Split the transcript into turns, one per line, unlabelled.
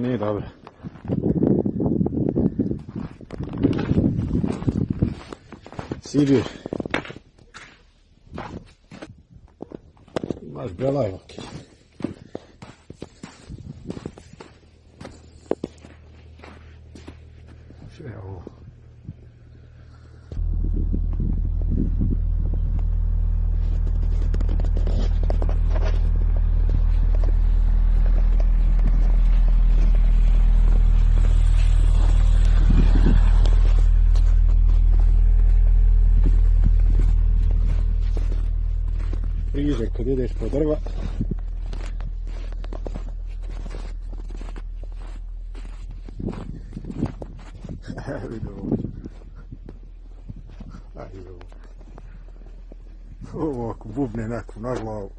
Nije dobra. Sibir. Imaš belajvake. Sve je Priže kad ideš po drva. Vidi ovo. Ajde ovo. Ovo ako bubne neku na glavu.